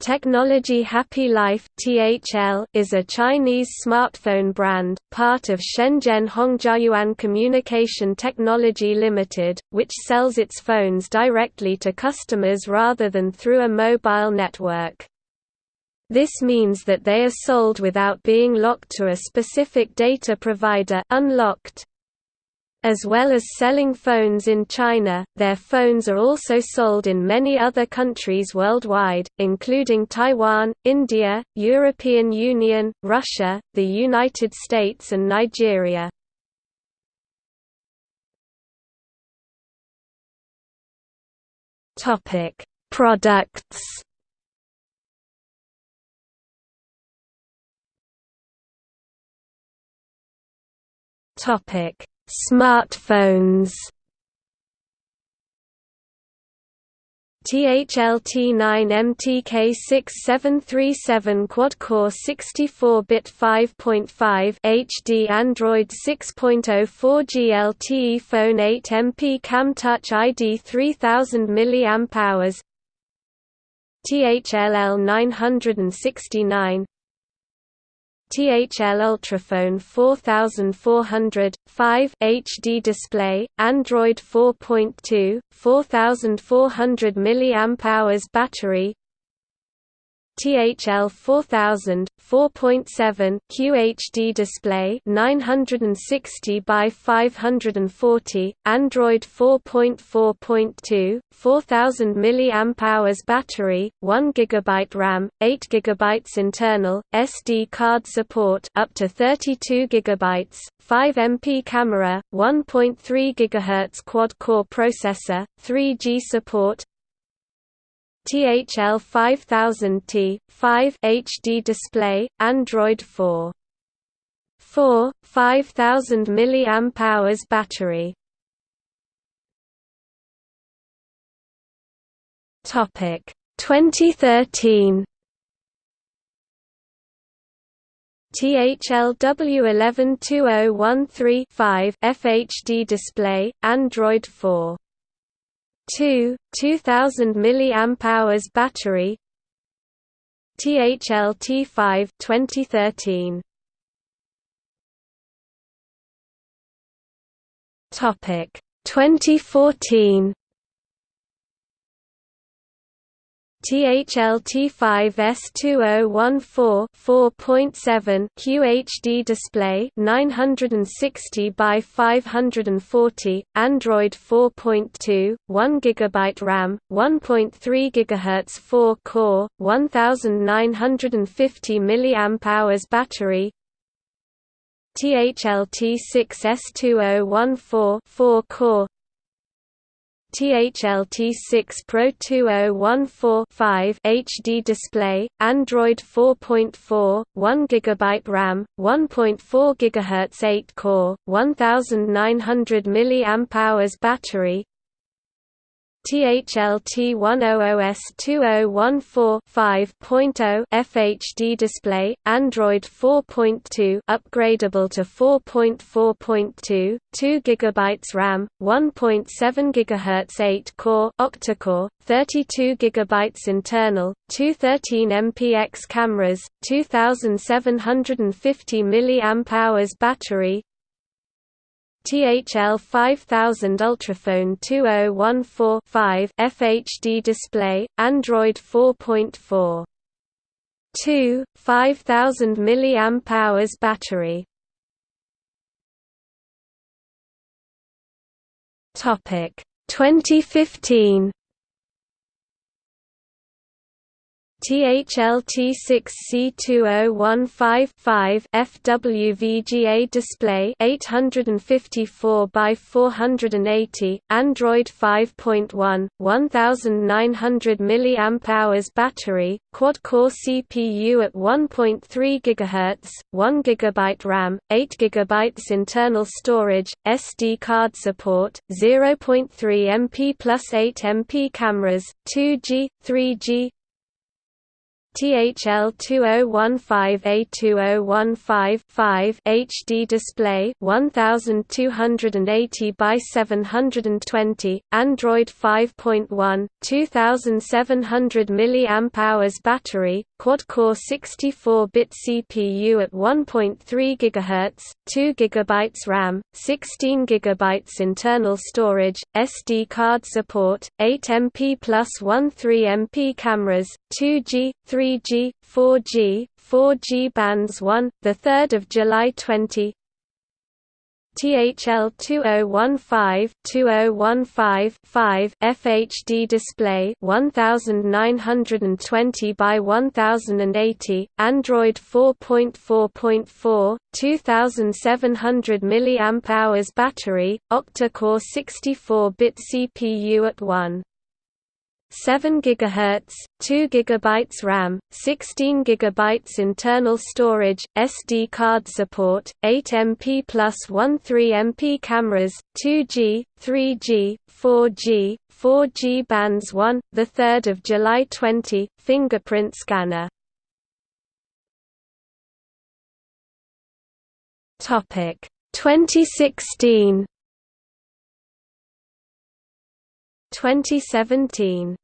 Technology Happy Life (THL) is a Chinese smartphone brand, part of Shenzhen Hongjiayuan Communication Technology Limited, which sells its phones directly to customers rather than through a mobile network. This means that they are sold without being locked to a specific data provider unlocked, as well as selling phones in China, their phones are also sold in many other countries worldwide, including Taiwan, India, European Union, Russia, the United States and Nigeria. Products Topic Smartphones. THL-T9 MTK6737 quad-core 64-bit 5.5 HD Android 6.04 GLTE Phone 8 MP Cam Touch ID 3000 mAh THLL 969 THL Ultraphone 4400, 5 HD display, Android 4.2, 4400 mAh battery THL 4000, 4.7 QHD display 960 by 540, Android 4.4.2, 4000 mAh battery, 1 GB RAM, 8 GB internal, SD card support up to 32 GB, 5 MP camera, 1.3 GHz quad-core processor, 3G support, THL 5000T, 5 HD display, Android 4. 4, 5000 mAh battery. Topic 2013 THLW112013 FHD display, Android 4 2, 2000 mAh battery. THL T5 2013 Topic 2014 THL-T5S2014 4.7 QHD display 960 by 540 Android 4.2 1 GB RAM 1.3 GHz 4 core 1950 mAh battery. THL T6S2014 4 core THL-T6 Pro 2014 HD display, Android 4.4, 1 GB RAM, 1.4 GHz 8-core, 1900 mAh battery THL T100S2014 5.0 FHD display, Android 4.2 upgradable to 4.4.2, 2 GB RAM, 1.7 GHz 8-core octa-core, 32 GB internal, 213 MPX cameras, 2750 mAh battery, THL 5000 Ultraphone 2014-5 FHD display, Android 4.4. 2, 5000 mAh battery. Topic 2015 THL-T6C2015 FWVGA display 854 by 480 Android 5.1 1900 mAh battery quad-core CPU at 1.3 GHz 1 GB RAM 8 GB internal storage SD card support 0.3 MP plus 8 MP cameras 2G 3G THL 2015A2015-5 HD display 1280 by 720 Android 5.1 2700 mAh battery quad-core 64-bit CPU at 1.3 GHz 2 GB RAM 16 GB internal storage SD card support 8 MP plus 13 MP cameras 2G 3 3G, 4G, 4G bands 1, the 3rd of July 20. THL 2015 2015 5 FHD display 1920 by 1080 Android 4.4.4 2700 mAh battery octa-core 64-bit CPU at 1 7 GHz, 2 GB RAM, 16 GB internal storage, SD card support, 8 MP plus 13 MP cameras, 2G, 3G, 4G, 4G bands 1, 3 July 20, fingerprint scanner. Topic 2016 2017